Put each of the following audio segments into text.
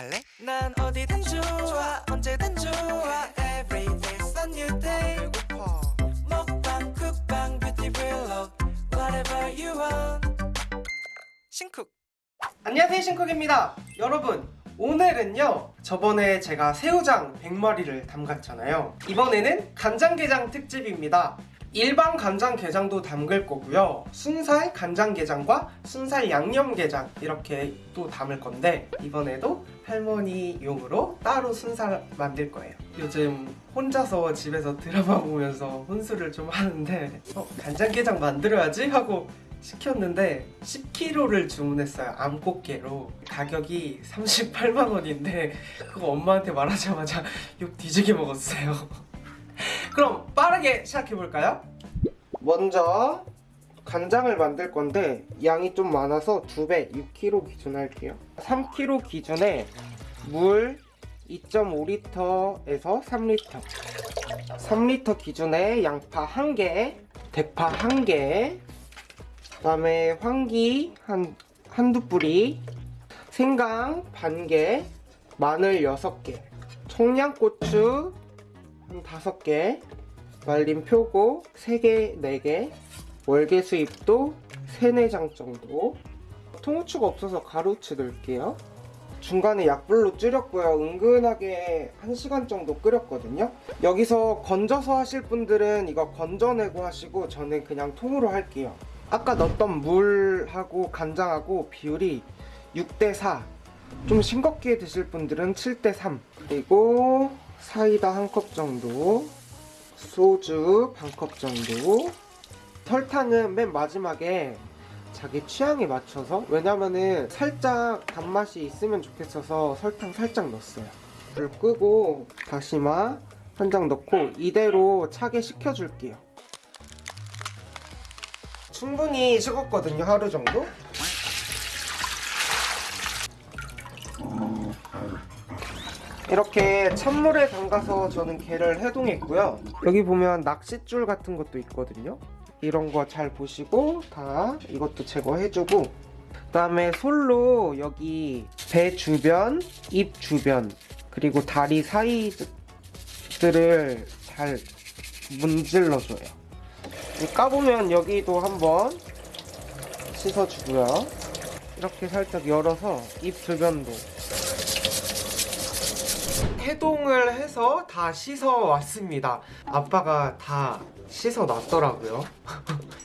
갈래? 난 어디든 좋아 언제든 좋아. Every day's a new day. 배고파. 먹방 쿡방 뷰티 블록 Whatever you want. 신쿡. 안녕하세요 신쿡입니다. 여러분 오늘은요 저번에 제가 새우장 100마리를 담갔잖아요. 이번에는 간장게장 특집입니다 일반 간장게장도 담글 거고요. 순살 간장게장과 순살 양념게장 이렇게 또 담을 건데 이번에도 할머니용으로 따로 순살 만들 거예요. 요즘 혼자서 집에서 드라마 보면서 혼술을 좀 하는데 어, 간장게장 만들어야지 하고 시켰는데 10kg를 주문했어요. 암꽃게로. 가격이 38만원인데 그거 엄마한테 말하자마자 욕 뒤지게 먹었어요 그럼 빠르게 시작해볼까요? 먼저 간장을 만들 건데 양이 좀 많아서 2배 6kg 기준 할게요 3kg 기준에 물 2.5리터에서 3리터 3리터 기준에 양파 1개 대파 1개 그 다음에 황기 한, 한두 뿌리 생강 반개 마늘 6개 청양고추 한 5개 말린 표고 3개, 4개 월계 수잎도 3, 4장 정도. 통후추가 없어서 가루치 넣을게요. 중간에 약불로 줄였고요. 은근하게 1시간 정도 끓였거든요. 여기서 건져서 하실 분들은 이거 건져내고 하시고 저는 그냥 통으로 할게요. 아까 넣었던 물하고 간장하고 비율이 6대4 좀 싱겁게 드실 분들은 7대3 그리고 사이다 한 컵 정도 소주 반 컵 정도. 설탕은 맨 마지막에 자기 취향에 맞춰서 왜냐면은 살짝 단맛이 있으면 좋겠어서 설탕 살짝 넣었어요. 불 끄고 다시마 한 장 넣고 이대로 차게 식혀줄게요. 충분히 식었거든요 하루 정도 이렇게 찬물에 담가서 저는 게를 해동했고요. 여기 보면 낚싯줄 같은 것도 있거든요. 이런 거 잘 보시고 다 이것도 제거해주고 그 다음에 솔로 여기 배 주변, 입 주변 그리고 다리 사이들을 잘 문질러줘요. 까보면 여기도 한번 씻어주고요. 이렇게 살짝 열어서 입 주변도 해동을 해서 다 씻어 왔습니다. 아빠가 다 씻어 놨더라고요.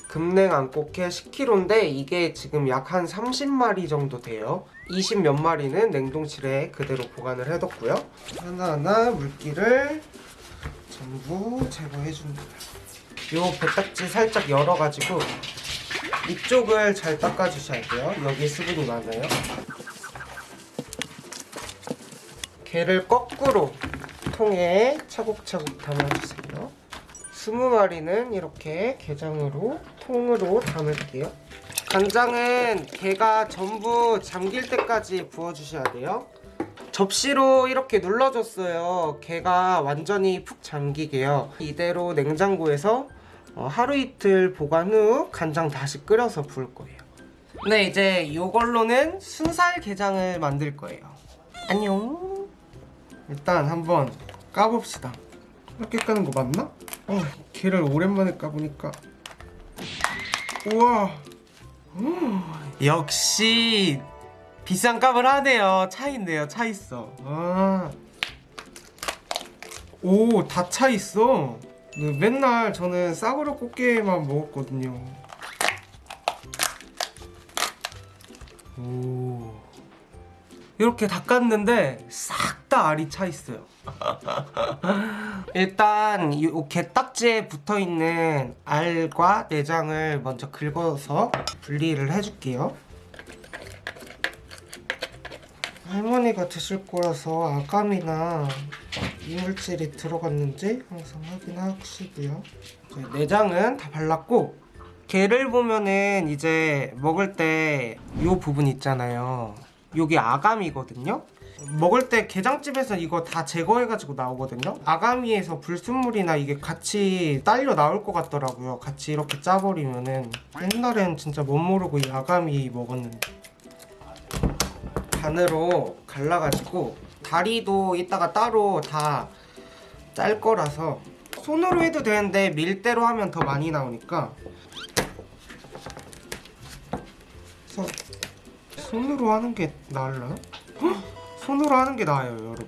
금냉 안 꽃게 10kg인데 이게 지금 약 한 30마리 정도 돼요. 20 몇 마리는 냉동실에 그대로 보관을 해뒀고요. 하나하나 물기를 전부 제거해줍니다. 요 배딱지 살짝 열어가지고 이쪽을 잘 닦아주셔야 돼요. 여기 수분이 많아요 게를 거꾸로 통에 차곡차곡 담아주세요. 20마리는 이렇게 게장으로 통으로 담을게요. 간장은 게가 전부 잠길 때까지 부어주셔야 돼요. 접시로 이렇게 눌러줬어요. 게가 완전히 푹 잠기게요. 이대로 냉장고에서 어, 하루 이틀 보관 후 간장 다시 끓여서 부을 거예요. 네 이제 이걸로는 순살 게장을 만들 거예요. 안녕 일단 한번 까봅시다. 이렇게 까는 거 맞나? 어, 게를 오랜만에 까보니까. 우와. 역시 비싼 값을 하네요. 차 있네요. 차 있어. 아. 오다 차 있어. 네, 맨날 저는 싸구려 꽃게만 먹었거든요. 오. 이렇게 닦았는데 싹 다 알이 차 있어요. 일단 이 게딱지에 붙어있는 알과 내장을 먼저 긁어서 분리를 해줄게요. 할머니가 드실 거라서 아감이나 이물질이 들어갔는지 항상 확인하시고요. 내장은 다 발랐고 게를 보면은 이제 먹을 때 이 부분 있잖아요. 여기 아감이거든요 먹을 때 게장집에서 이거 다 제거해가지고 나오거든요. 아가미에서 불순물이나 이게 같이 딸려 나올 것 같더라고요. 같이 이렇게 짜버리면은 옛날엔 진짜 못 모르고 이 아가미 먹었는데. 반으로 갈라가지고 다리도 이따가 따로 다 짤 거라서 손으로 해도 되는데 밀대로 하면 더 많이 나오니까. 손으로 하는 게 나을라요? 헉! 손으로 하는 게 나아요 여러분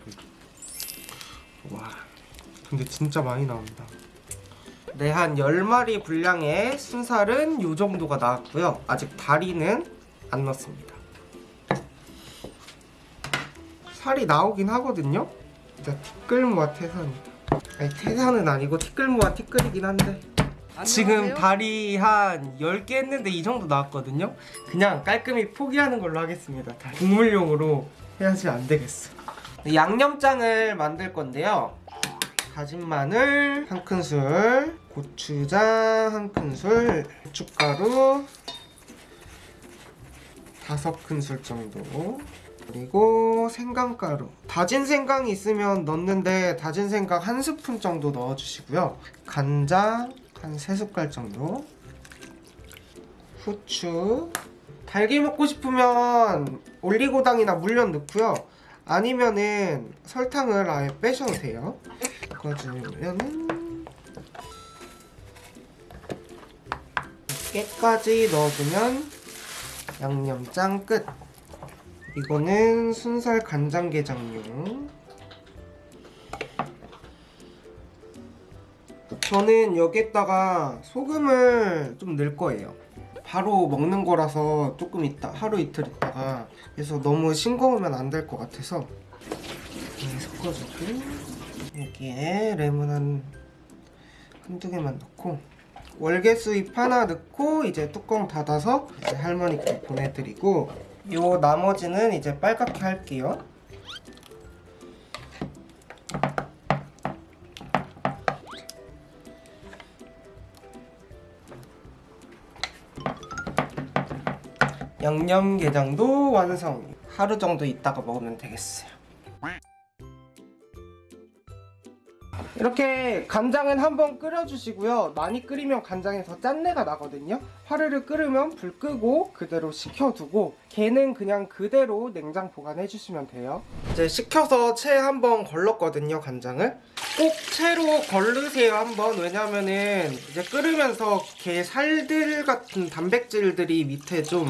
와 근데 진짜 많이 나온다 네, 한 10마리 분량의 순살은 이 정도가 나왔고요. 아직 다리는 안 넣었습니다. 살이 나오긴 하거든요. 진짜 티끌모아 태산이다. 아니, 태산은 아니고 티끌모아 티끌이긴 한데 지금 다리 한 10개 했는데 이 정도 나왔거든요. 그냥 깔끔히 포기하는 걸로 하겠습니다. 다 국물용으로 해야지 안 되겠어. 양념장을 만들 건데요. 다진 마늘 한 큰술, 고추장 한 큰술, 고춧가루 다섯 큰술 정도. 그리고 생강가루. 다진 생강이 있으면 넣는데 다진 생강 한 스푼 정도 넣어주시고요. 간장 한세 숟갈 정도. 후추. 달기 먹고 싶으면 올리고당이나 물엿 넣고요. 아니면은 설탕을 아예 빼셔도 돼요. 넣어주면은 깨까지 넣어주면 양념장 끝. 이거는 순살 간장게장용. 저는 여기에다가 소금을 좀 넣을 거예요. 바로 먹는 거라서 조금 있다 하루 이틀 있다가 그래서 너무 싱거우면 안 될 것 같아서 이렇게 섞어주고 여기에 레몬 한 한두 개만 넣고 월계 수잎 하나 넣고 이제 뚜껑 닫아서 이제 할머니께 보내드리고 요 나머지는 이제 빨갛게 할게요 양념게장도 완성. 하루 정도 있다가 먹으면 되겠어요. 이렇게 간장은 한번 끓여주시고요. 많이 끓이면 간장에서 짠내가 나거든요. 화르르 끓으면 불 끄고 그대로 식혀두고 걔는 그냥 그대로 냉장 보관해주시면 돼요. 이제 식혀서 채 한번 걸렀거든요 간장을. 꼭 채로 걸르세요 한번. 왜냐면은 이제 끓으면서 게 살들 같은 단백질들이 밑에 좀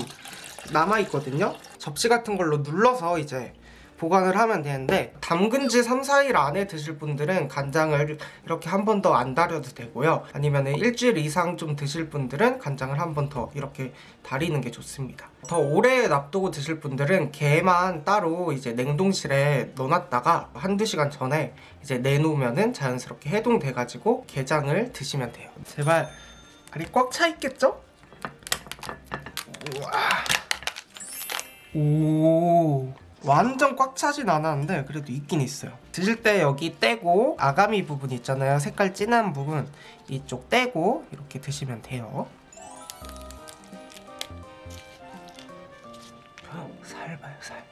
남아있거든요 접시 같은 걸로 눌러서 이제 보관을 하면 되는데 담근 지 3, 4일 안에 드실 분들은 간장을 이렇게 한 번 더안 달여도 되고요 아니면 일주일 이상 좀 드실 분들은 간장을 한 번 더 이렇게 달이는 게 좋습니다 더 오래 놔두고 드실 분들은 게만 따로 이제 냉동실에 넣어놨다가 한두 시간 전에 이제 내놓으면은 자연스럽게 해동돼 가지고 게장을 드시면 돼요 제발 알이 꽉 차 있겠죠? 우와. 오. 완전 꽉 차진 않았는데 그래도 있긴 있어요. 드실 때 여기 떼고 아가미 부분 있잖아요. 색깔 진한 부분 이쪽 떼고 이렇게 드시면 돼요. 살 봐요 살.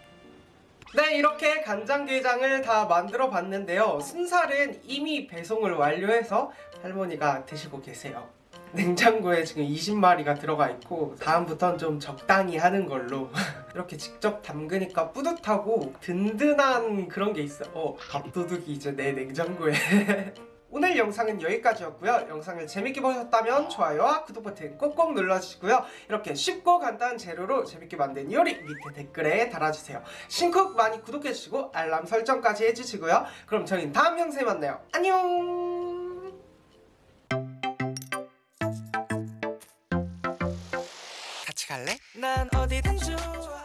네, 이렇게 간장게장을 다 만들어 봤는데요. 순살은 이미 배송을 완료해서 할머니가 드시고 계세요. 냉장고에 지금 20마리가 들어가 있고 다음부턴 좀 적당히 하는 걸로 이렇게 직접 담그니까 뿌듯하고 든든한 그런 게 있어 어, 밥도둑이 이제 내 냉장고에 오늘 영상은 여기까지였고요. 영상을 재밌게 보셨다면 좋아요와 구독 버튼 꼭꼭 눌러주시고요. 이렇게 쉽고 간단한 재료로 재밌게 만든 요리 밑에 댓글에 달아주세요. 신쿡 많이 구독해주시고 알람 설정까지 해주시고요. 그럼 저희는 다음 영상에 만나요. 안녕! 갈래? 난 어디든 좋아